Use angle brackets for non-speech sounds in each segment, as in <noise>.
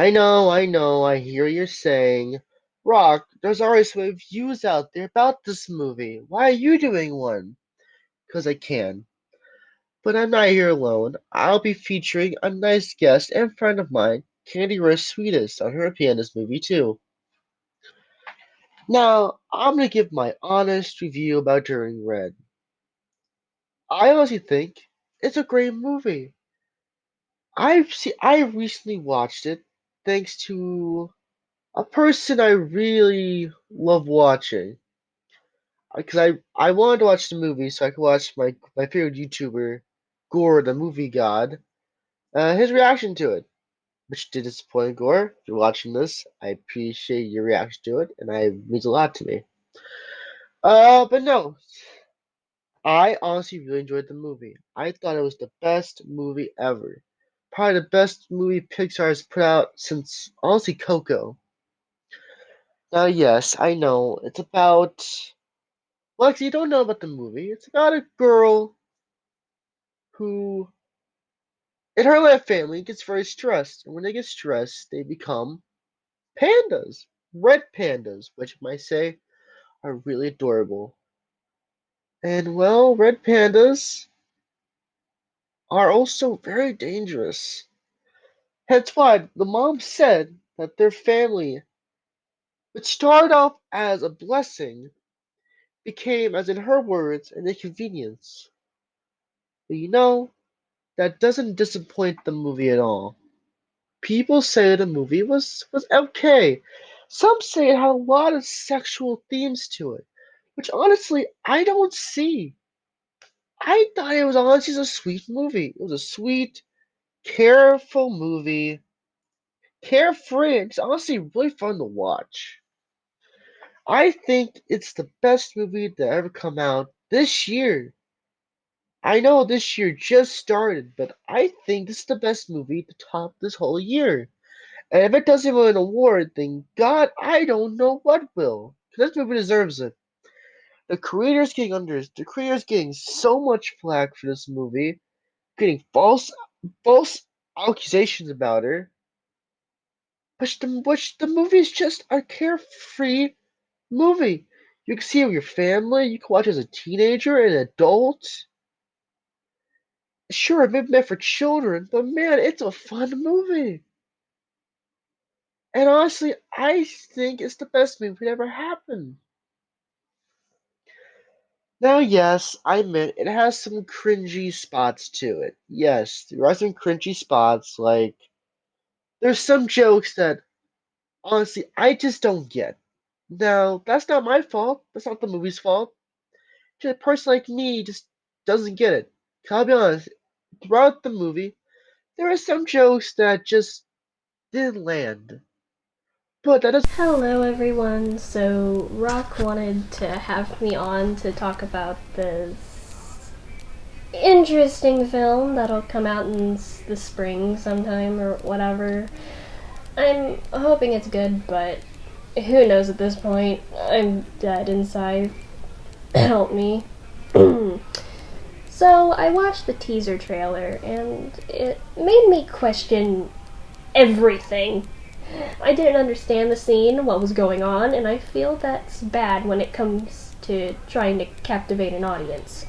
I know, I know, I hear you're saying, Rock, there's already some reviews out there about this movie. Why are you doing one? Because I can. But I'm not here alone. I'll be featuring a nice guest and friend of mine, Candy Rose Sweetest, on her opinion on this movie too. Now, I'm gonna give my honest review about Turning Red. I honestly think it's a great movie. I've seen, I recently watched it thanks to a person I really love watching. Because I, I wanted to watch the movie so I could watch my, my favorite YouTuber, Gore, the movie god, uh, his reaction to it. Which did disappoint Gore. If you're watching this, I appreciate your reaction to it, and it means a lot to me. Uh, but no. I honestly really enjoyed the movie. I thought it was the best movie ever. Probably the best movie Pixar has put out since, honestly, Coco. Now, yes, I know. It's about. Actually, you don't know about the movie. It's about a girl who, in her life family, gets very stressed. And when they get stressed, they become pandas. Red pandas, which I might say are really adorable. And, well, red pandas are also very dangerous. Hence why the mom said that their family, which started off as a blessing, became, as in her words, an inconvenience. But you know, that doesn't disappoint the movie at all. People say the movie was, was okay. Some say it had a lot of sexual themes to it, which honestly I don't see. I thought it was honestly a sweet movie. It was a sweet, careful movie. Carefree. It's honestly really fun to watch. I think it's the best movie to ever come out this year. I know this year just started, but I think this is the best movie to top this whole year. And if it doesn't win an award, then God, I don't know what will. This movie deserves it. The creators getting under the creators getting so much flack for this movie, getting false false accusations about her. Which the which the movie is just a carefree movie. You can see it with your family. You can watch as a teenager, an adult. Sure, it may be meant for children, but man, it's a fun movie. And honestly, I think it's the best movie that ever happened. Now, yes, I admit it has some cringy spots to it. Yes, there are some cringy spots, like there's some jokes that honestly I just don't get. Now, that's not my fault. That's not the movie's fault. Just a person like me just doesn't get it. I'll be honest, throughout the movie, there are some jokes that just didn't land. But that is Hello everyone. So Rock wanted to have me on to talk about this interesting film that'll come out in the spring sometime or whatever. I'm hoping it's good, but who knows at this point? I'm dead inside. <clears throat> Help me. <clears throat> so I watched the teaser trailer and it made me question everything. I didn't understand the scene, what was going on, and I feel that's bad when it comes to trying to captivate an audience.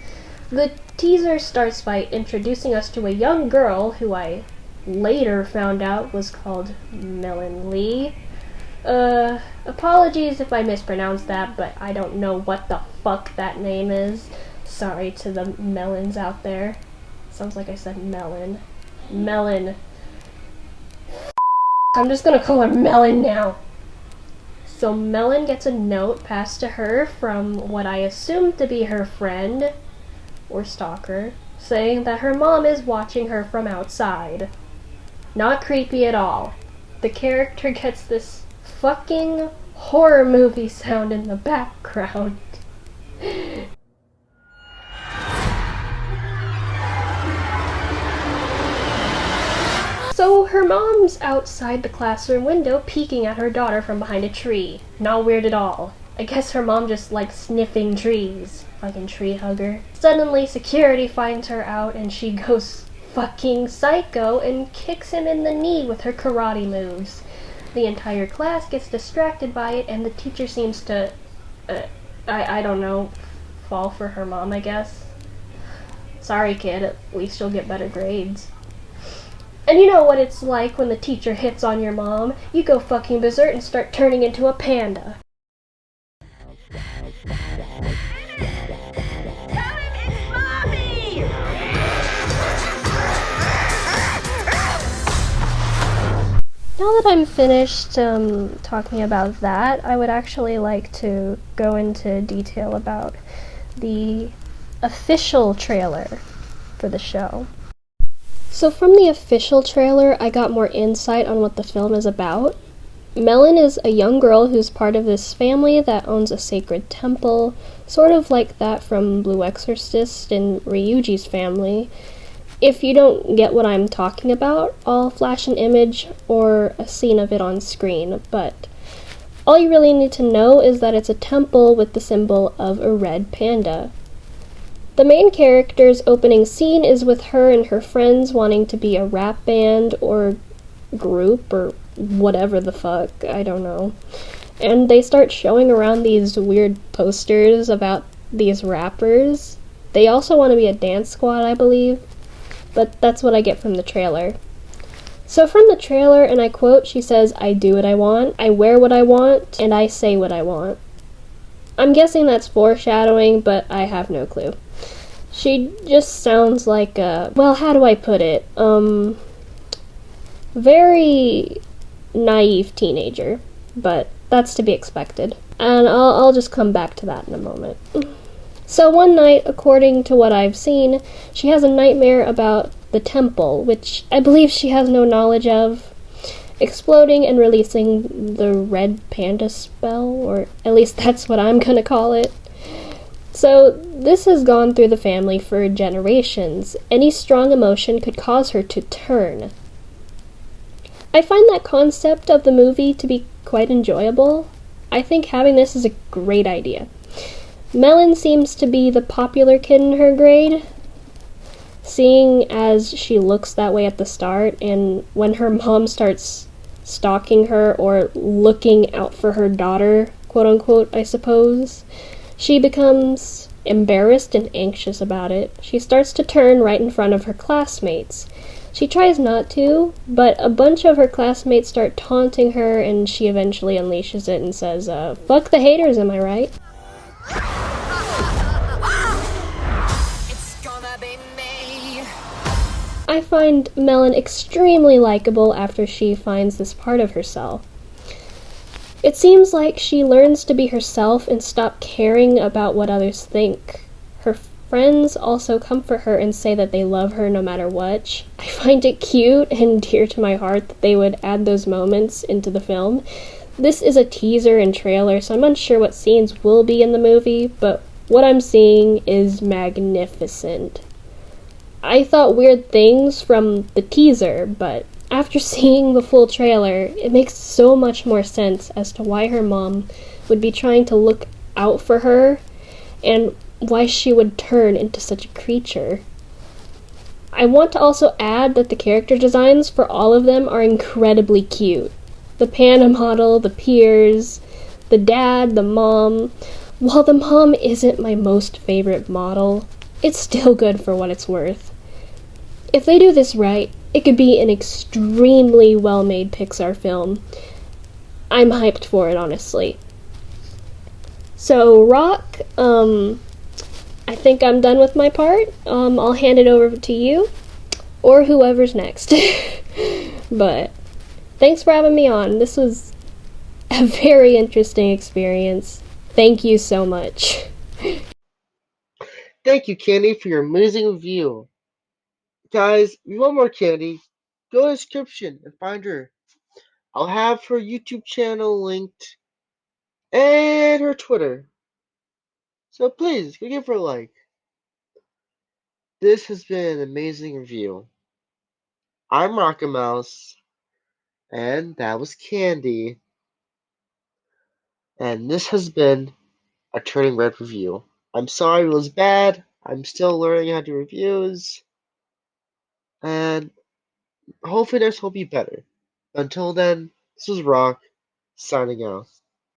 The teaser starts by introducing us to a young girl who I later found out was called Melon Lee. Uh, apologies if I mispronounced that, but I don't know what the fuck that name is. Sorry to the melons out there. Sounds like I said melon. Melon. I'm just gonna call her Melon now. So Melon gets a note passed to her from what I assume to be her friend or stalker, saying that her mom is watching her from outside. Not creepy at all. The character gets this fucking horror movie sound in the background. Her mom's outside the classroom window peeking at her daughter from behind a tree. Not weird at all. I guess her mom just likes sniffing trees. Fucking tree hugger. Suddenly security finds her out and she <laughs> goes fucking psycho and kicks him in the knee with her karate moves. The entire class gets distracted by it, and the teacher seems to, uh, I, I don't know, fall for her mom, I guess. Sorry, kid, at least you'll get better grades. And you know what it's like when the teacher hits on your mom? You go fucking berserk and start turning into a panda. Now that I'm finished um, talking about that, I would actually like to go into detail about the official trailer for the show. So, from the official trailer, I got more insight on what the film is about. Melon is a young girl who's part of this family that owns a sacred temple, sort of like that from Blue Exorcist and Ryuji's family, if you don't get what I'm talking about, I'll flash an image or a scene of it on screen, but all you really need to know is that it's a temple with the symbol of a red panda. The main character's opening scene is with her and her friends wanting to be a rap band or group or whatever the fuck, I don't know. And they start showing around these weird posters about these rappers. They also want to be a dance squad, I believe but that's what I get from the trailer. So, from the trailer, and I quote, she says, I do what I want, I wear what I want, and I say what I want. I'm guessing that's foreshadowing, but I have no clue. She just sounds like a, well, how do I put it? Um, very naive teenager, but that's to be expected. And I'll, I'll just come back to that in a moment. So one night, according to what I've seen, she has a nightmare about the temple, which I believe she has no knowledge of, exploding and releasing the red panda spell, or at least that's what I'm gonna call it. So, this has gone through the family for generations. Any strong emotion could cause her to turn. I find that concept of the movie to be quite enjoyable. I think having this is a great idea. Melon seems to be the popular kid in her grade, seeing as she looks that way at the start, and when her mom starts stalking her or looking out for her daughter, quote unquote, I suppose, she becomes embarrassed and anxious about it. She starts to turn right in front of her classmates. She tries not to, but a bunch of her classmates start taunting her, and she eventually unleashes it and says, uh, Fuck the haters, am I right? I find Melon extremely likable after she finds this part of herself. It seems like she learns to be herself and stop caring about what others think. Her friends also comfort her and say that they love her no matter what. I find it cute and dear to my heart that they would add those moments into the film. This is a teaser and trailer, so I'm unsure what scenes will be in the movie, but what I'm seeing is magnificent. I thought weird things from the teaser, but after seeing the full trailer, it makes so much more sense as to why her mom would be trying to look out for her and why she would turn into such a creature. I want to also add that the character designs for all of them are incredibly cute. The panda model, the peers, the dad, the mom. While the mom isn't my most favorite model, it's still good for what it's worth. If they do this right, it could be an extremely well made Pixar film. I'm hyped for it, honestly. So, Rock, um, I think I'm done with my part. Um, I'll hand it over to you or whoever's next. <laughs> but thanks for having me on. This was a very interesting experience. Thank you so much. <laughs> Thank you, Candy, for your amazing review. Guys, you want more Candy? Go to the description and find her. I'll have her YouTube channel linked and her Twitter. So please, go give her a like. This has been an amazing review. I'm Rocket Mouse, and that was Candy. And this has been a Turning Red review. I'm sorry it was bad. I'm still learning how to do reviews. And hopefully next will be better. Until then, this is Rock signing out.